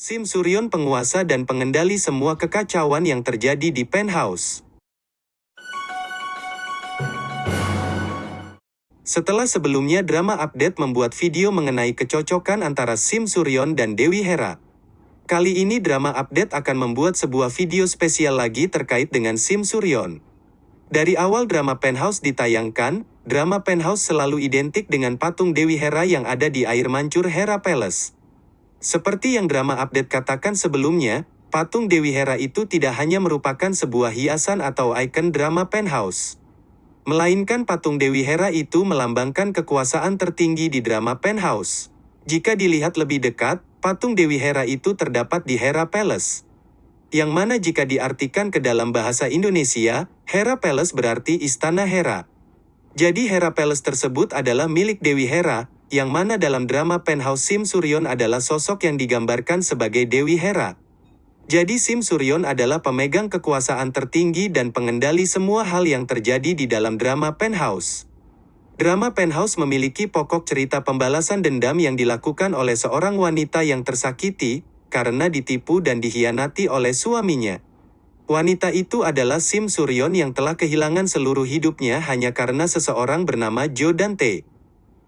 Sim Suryon penguasa dan pengendali semua kekacauan yang terjadi di penthouse. Setelah sebelumnya drama update membuat video mengenai kecocokan antara Sim Suryon dan Dewi Hera. Kali ini drama update akan membuat sebuah video spesial lagi terkait dengan Sim Suryon. Dari awal drama Penthouse ditayangkan, drama Penthouse selalu identik dengan patung Dewi Hera yang ada di air mancur Hera Palace. Seperti yang drama update katakan sebelumnya, patung Dewi Hera itu tidak hanya merupakan sebuah hiasan atau ikon drama Penthouse. Melainkan patung Dewi Hera itu melambangkan kekuasaan tertinggi di drama Penthouse. Jika dilihat lebih dekat, patung Dewi Hera itu terdapat di Hera Palace. Yang mana jika diartikan ke dalam bahasa Indonesia, Hera Palace berarti Istana Hera. Jadi Hera Palace tersebut adalah milik Dewi Hera, yang mana dalam drama Penthouse Sim Suryon adalah sosok yang digambarkan sebagai Dewi Hera. Jadi Sim Suryon adalah pemegang kekuasaan tertinggi dan pengendali semua hal yang terjadi di dalam drama Penthouse. Drama Penthouse memiliki pokok cerita pembalasan dendam yang dilakukan oleh seorang wanita yang tersakiti, karena ditipu dan dihianati oleh suaminya. Wanita itu adalah Sim Suryon yang telah kehilangan seluruh hidupnya hanya karena seseorang bernama Jo Dante.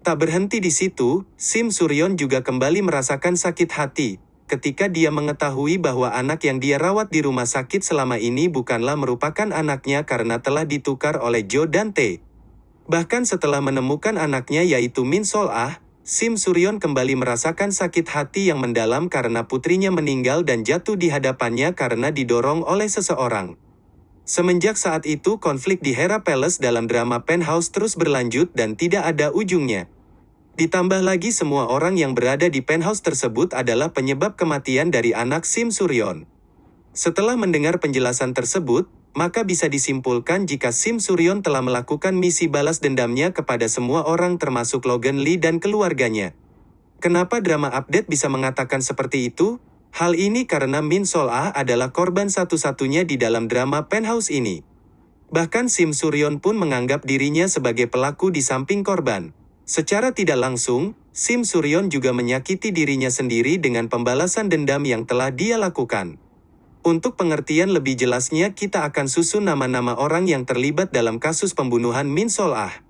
Tak berhenti di situ, Sim Suryon juga kembali merasakan sakit hati, ketika dia mengetahui bahwa anak yang dia rawat di rumah sakit selama ini bukanlah merupakan anaknya karena telah ditukar oleh Joe Dante. Bahkan setelah menemukan anaknya yaitu Min Sol Ah, Sim Suryon kembali merasakan sakit hati yang mendalam karena putrinya meninggal dan jatuh di hadapannya karena didorong oleh seseorang. Semenjak saat itu konflik di Hera Palace dalam drama Penthouse terus berlanjut dan tidak ada ujungnya. Ditambah lagi semua orang yang berada di penthouse tersebut adalah penyebab kematian dari anak Sim Suryon. Setelah mendengar penjelasan tersebut, maka bisa disimpulkan jika Sim Suryon telah melakukan misi balas dendamnya kepada semua orang termasuk Logan Lee dan keluarganya. Kenapa drama update bisa mengatakan seperti itu? Hal ini karena Min Sol Ah adalah korban satu-satunya di dalam drama Penthouse ini. Bahkan Sim Suryon pun menganggap dirinya sebagai pelaku di samping korban. Secara tidak langsung, Sim Suryon juga menyakiti dirinya sendiri dengan pembalasan dendam yang telah dia lakukan. Untuk pengertian lebih jelasnya kita akan susun nama-nama orang yang terlibat dalam kasus pembunuhan Min Sol Ah.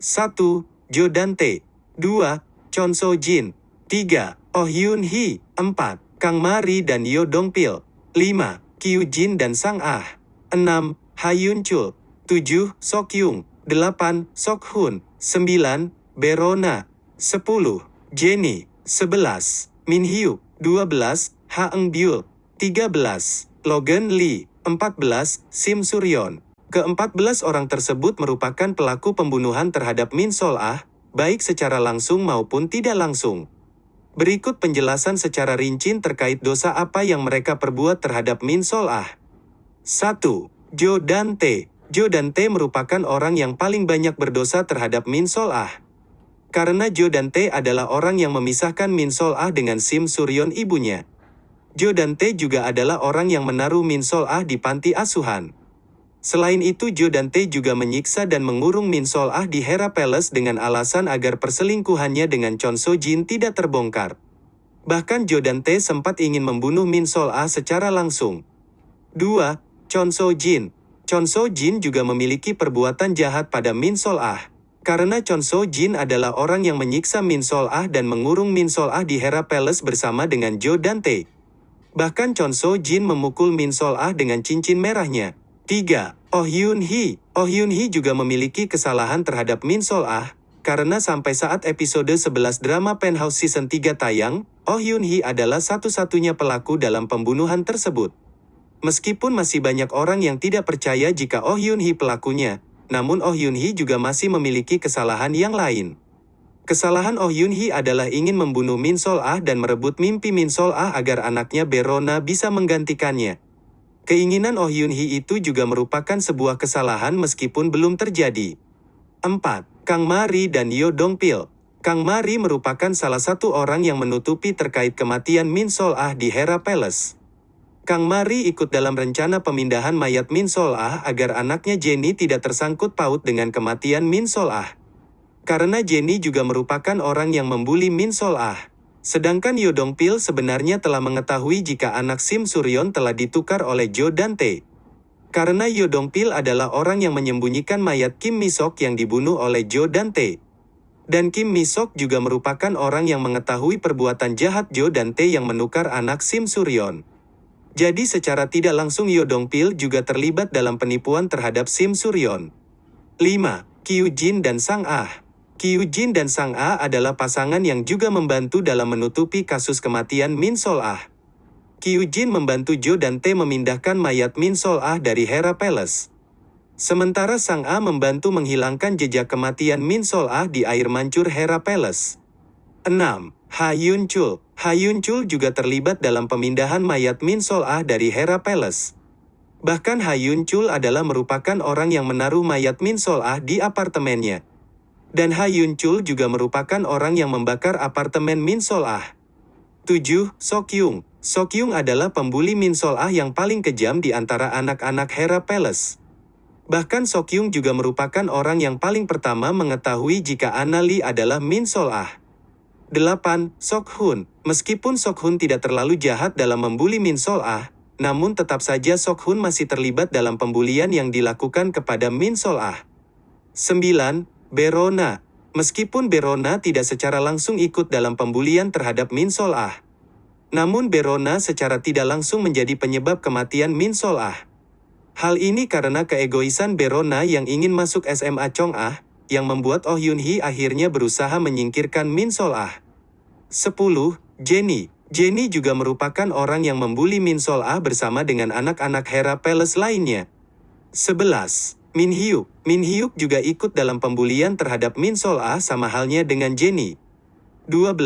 1. Jo Dante 2. Chon So Jin 3. Oh Hyun Hee 4. Kang Mari dan Yo Dong Pil 5. Kyu Jin dan Sang Ah 6. Ha Yun Chul 7. Sok Yung 8. Sok Hun 9. Berona, 10. Jenny, 11. Min Hyuk, 12. Ha Eng Byul, 13. Logan Lee, 14. Sim Suryon. Ke-14 orang tersebut merupakan pelaku pembunuhan terhadap Min Sol Ah, baik secara langsung maupun tidak langsung. Berikut penjelasan secara rinci terkait dosa apa yang mereka perbuat terhadap Min Sol Ah. 1. Jo Dante merupakan orang yang paling banyak berdosa terhadap Min Sol Ah. Karena Jo Dante adalah orang yang memisahkan Min Sol Ah dengan Sim Suryon ibunya. Jo Dante juga adalah orang yang menaruh Min Sol Ah di panti asuhan. Selain itu Jo Dante juga menyiksa dan mengurung Min Sol Ah di Hera Palace dengan alasan agar perselingkuhannya dengan Chon So Jin tidak terbongkar. Bahkan Jo Dante sempat ingin membunuh Min Sol Ah secara langsung. 2. Chon So Jin Chon So Jin juga memiliki perbuatan jahat pada Min Sol Ah. Karena Chon So Jin adalah orang yang menyiksa Min Sol Ah dan mengurung Min Sol Ah di Hera Palace bersama dengan Jo Dante. Bahkan Chon So Jin memukul Min Sol Ah dengan cincin merahnya. 3. Oh Hyun Hee Oh Hyun Hee juga memiliki kesalahan terhadap Min Sol Ah, karena sampai saat episode 11 drama Penthouse Season 3 tayang, Oh Hyun Hee adalah satu-satunya pelaku dalam pembunuhan tersebut. Meskipun masih banyak orang yang tidak percaya jika Oh Hyun Hee pelakunya, namun Oh Yun Hee juga masih memiliki kesalahan yang lain. Kesalahan Oh Yun Hee adalah ingin membunuh Min Sol Ah dan merebut mimpi Min Sol Ah agar anaknya Berona bisa menggantikannya. Keinginan Oh Yun Hee itu juga merupakan sebuah kesalahan meskipun belum terjadi. 4. Kang Mari dan Yo Dong Pil Kang Mari merupakan salah satu orang yang menutupi terkait kematian Min Sol Ah di Hera Palace. Kang Mari ikut dalam rencana pemindahan mayat Min Sol Ah agar anaknya Jenny tidak tersangkut paut dengan kematian Min Sol Ah. Karena Jenny juga merupakan orang yang membuli Min Sol Ah. Sedangkan Yo Dong Pil sebenarnya telah mengetahui jika anak Sim Suryon telah ditukar oleh Jo dan Tae. Karena Yo Dong Pil adalah orang yang menyembunyikan mayat Kim Misok yang dibunuh oleh Jo dan Tae. Dan Kim Misok juga merupakan orang yang mengetahui perbuatan jahat Jo dan Tae yang menukar anak Sim Suryon. Jadi secara tidak langsung Yo Dong Pil juga terlibat dalam penipuan terhadap Sim Suryon. 5. Kyu Jin dan Sang Ah Kyu Jin dan Sang Ah adalah pasangan yang juga membantu dalam menutupi kasus kematian Min Sol Ah. Kyu Jin membantu Jo dan Tae memindahkan mayat Min Sol Ah dari Hera Palace. Sementara Sang Ah membantu menghilangkan jejak kematian Min Sol Ah di air mancur Hera Palace. 6. Ha Yun Chul Ha Yun Chul juga terlibat dalam pemindahan mayat Min Sol Ah dari Hera Palace. Bahkan Ha Yun Chul adalah merupakan orang yang menaruh mayat Min Sol Ah di apartemennya. Dan Ha Yun Chul juga merupakan orang yang membakar apartemen Min Sol Ah. 7. Sok Yung Sok Yung adalah pembuli Min Sol Ah yang paling kejam di antara anak-anak Hera Palace. Bahkan Sok Yung juga merupakan orang yang paling pertama mengetahui jika Anna Lee adalah Min Sol Ah. 8. Sok Hun Meskipun Sok Hun tidak terlalu jahat dalam membuli Min Sol Ah, namun tetap saja Sok Hun masih terlibat dalam pembulian yang dilakukan kepada Min Sol Ah. 9. Berona. Meskipun Berona tidak secara langsung ikut dalam pembulian terhadap Min Sol Ah. Namun Berona secara tidak langsung menjadi penyebab kematian Min Sol Ah. Hal ini karena keegoisan Berona yang ingin masuk SMA Chong Ah, yang membuat Oh Yun Hee akhirnya berusaha menyingkirkan Min Sol Ah. 10. Jenny Jenny juga merupakan orang yang membuli Min Sol Ah bersama dengan anak-anak Hera Palace lainnya. 11. Min Hyuk. Min Hyuk juga ikut dalam pembulian terhadap Min Sol Ah sama halnya dengan Jenny. 12.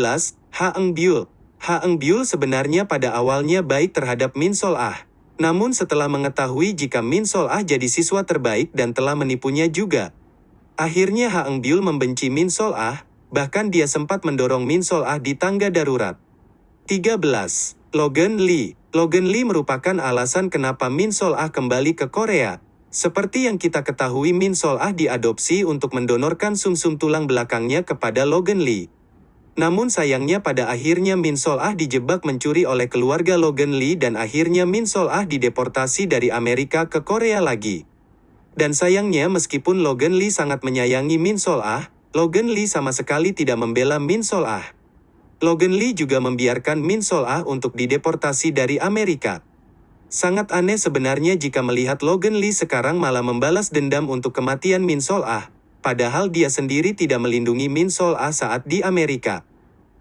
Ha Eng Byul. Ha Eng Byul sebenarnya pada awalnya baik terhadap Min Sol Ah. Namun setelah mengetahui jika Min Sol Ah jadi siswa terbaik dan telah menipunya juga. Akhirnya Ha Eng Byul membenci Min Sol Ah, bahkan dia sempat mendorong Min Sol Ah di tangga darurat. 13. Logan Lee. Logan Lee merupakan alasan kenapa Min Sol Ah kembali ke Korea. Seperti yang kita ketahui Min Sol Ah diadopsi untuk mendonorkan sumsum -sum tulang belakangnya kepada Logan Lee. Namun sayangnya pada akhirnya Min Sol Ah dijebak mencuri oleh keluarga Logan Lee dan akhirnya Min Sol Ah dideportasi dari Amerika ke Korea lagi. Dan sayangnya meskipun Logan Lee sangat menyayangi Min Sol Ah, Logan Lee sama sekali tidak membela Min Sol Ah. Logan Lee juga membiarkan Min Sol Ah untuk dideportasi dari Amerika. Sangat aneh sebenarnya jika melihat Logan Lee sekarang malah membalas dendam untuk kematian Min Sol Ah, padahal dia sendiri tidak melindungi Min Sol Ah saat di Amerika.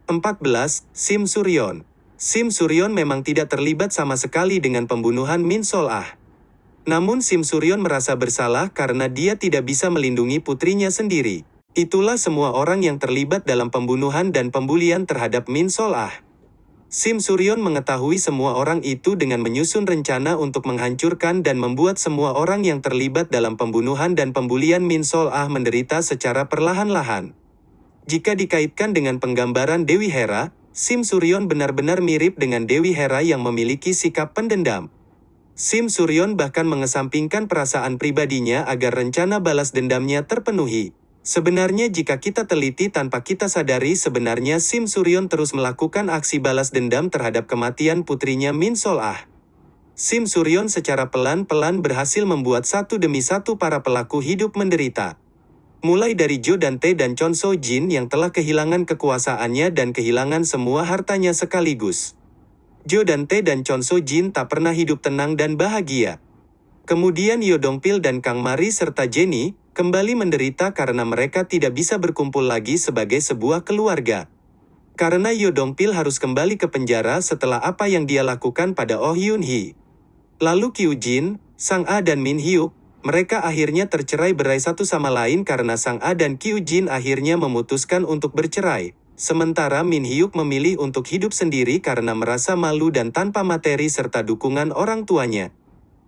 14. Sim Suryon Sim Suryon memang tidak terlibat sama sekali dengan pembunuhan Min Sol Ah. Namun Sim Suryon merasa bersalah karena dia tidak bisa melindungi putrinya sendiri. Itulah semua orang yang terlibat dalam pembunuhan dan pembulian terhadap Min Sol Ah. Sim Suryon mengetahui semua orang itu dengan menyusun rencana untuk menghancurkan dan membuat semua orang yang terlibat dalam pembunuhan dan pembulian Min Sol Ah menderita secara perlahan-lahan. Jika dikaitkan dengan penggambaran Dewi Hera, Sim Suryon benar-benar mirip dengan Dewi Hera yang memiliki sikap pendendam. Sim Suryon bahkan mengesampingkan perasaan pribadinya agar rencana balas dendamnya terpenuhi. Sebenarnya jika kita teliti tanpa kita sadari sebenarnya Sim Suryon terus melakukan aksi balas dendam terhadap kematian putrinya Min Sol Ah. Sim Suryon secara pelan-pelan berhasil membuat satu demi satu para pelaku hidup menderita. Mulai dari Jo dan Tae dan Chon So Jin yang telah kehilangan kekuasaannya dan kehilangan semua hartanya sekaligus. Jo dan Tae dan Chon So Jin tak pernah hidup tenang dan bahagia. Kemudian Yo Dong Pil dan Kang Mari serta Jenny, kembali menderita karena mereka tidak bisa berkumpul lagi sebagai sebuah keluarga. Karena Yo Dong Pil harus kembali ke penjara setelah apa yang dia lakukan pada Oh Yun Hee. Lalu Kyu Jin, Sang A dan Min Hyuk, mereka akhirnya tercerai berai satu sama lain karena Sang A dan Kyu Jin akhirnya memutuskan untuk bercerai. Sementara Min Hyuk memilih untuk hidup sendiri karena merasa malu dan tanpa materi serta dukungan orang tuanya.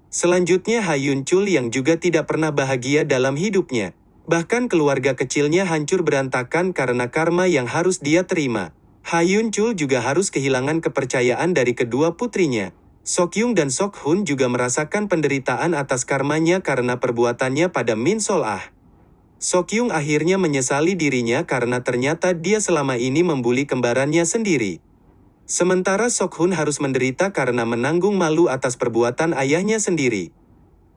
Selanjutnya Hayun Chul yang juga tidak pernah bahagia dalam hidupnya. Bahkan keluarga kecilnya hancur berantakan karena karma yang harus dia terima. Hayun Chul juga harus kehilangan kepercayaan dari kedua putrinya. Sok Yung dan Sok Hun juga merasakan penderitaan atas karmanya karena perbuatannya pada Min Sol Ah. Sok Yung akhirnya menyesali dirinya karena ternyata dia selama ini membuli kembarannya sendiri. Sementara Sokhun harus menderita karena menanggung malu atas perbuatan ayahnya sendiri.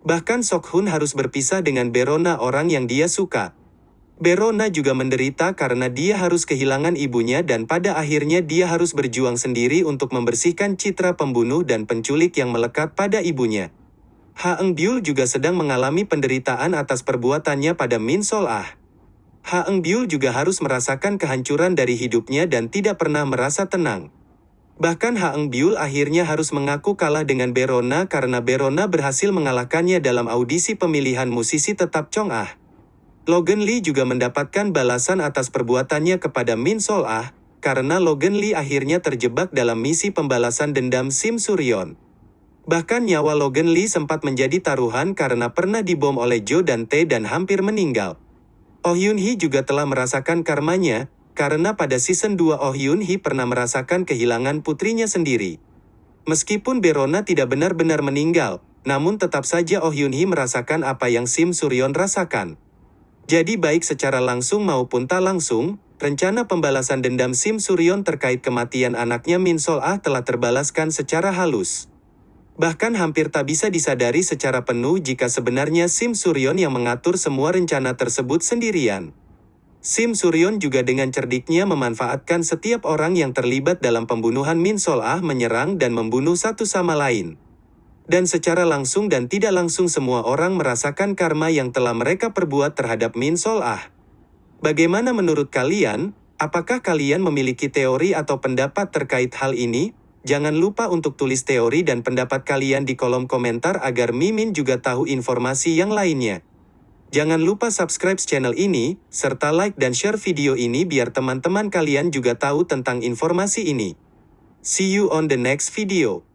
Bahkan Sokhun harus berpisah dengan Berona orang yang dia suka. Berona juga menderita karena dia harus kehilangan ibunya dan pada akhirnya dia harus berjuang sendiri untuk membersihkan citra pembunuh dan penculik yang melekat pada ibunya. Ha Eng Byul juga sedang mengalami penderitaan atas perbuatannya pada Min Sol Ah. Ha Eng Byul juga harus merasakan kehancuran dari hidupnya dan tidak pernah merasa tenang. Bahkan Ha Eng Byul akhirnya harus mengaku kalah dengan Berona karena Berona berhasil mengalahkannya dalam audisi pemilihan musisi tetap Chong Ah. Logan Lee juga mendapatkan balasan atas perbuatannya kepada Min Sol Ah, karena Logan Lee akhirnya terjebak dalam misi pembalasan dendam Sim Suryon. Bahkan nyawa Logan Lee sempat menjadi taruhan karena pernah dibom oleh Jo dan Tae dan hampir meninggal. Oh Yun Hee juga telah merasakan karmanya, karena pada season 2 Oh Yun Hee pernah merasakan kehilangan putrinya sendiri. Meskipun Berona tidak benar-benar meninggal, namun tetap saja Oh Yun Hee merasakan apa yang Sim Suryon rasakan. Jadi baik secara langsung maupun tak langsung, rencana pembalasan dendam Sim Suryon terkait kematian anaknya Min Sol Ah telah terbalaskan secara halus. Bahkan hampir tak bisa disadari secara penuh jika sebenarnya Sim Suryon yang mengatur semua rencana tersebut sendirian. Sim Suryon juga dengan cerdiknya memanfaatkan setiap orang yang terlibat dalam pembunuhan Min Sol Ah menyerang dan membunuh satu sama lain. Dan secara langsung dan tidak langsung semua orang merasakan karma yang telah mereka perbuat terhadap Min Sol Ah. Bagaimana menurut kalian? Apakah kalian memiliki teori atau pendapat terkait hal ini? Jangan lupa untuk tulis teori dan pendapat kalian di kolom komentar agar Mimin juga tahu informasi yang lainnya. Jangan lupa subscribe channel ini, serta like dan share video ini biar teman-teman kalian juga tahu tentang informasi ini. See you on the next video.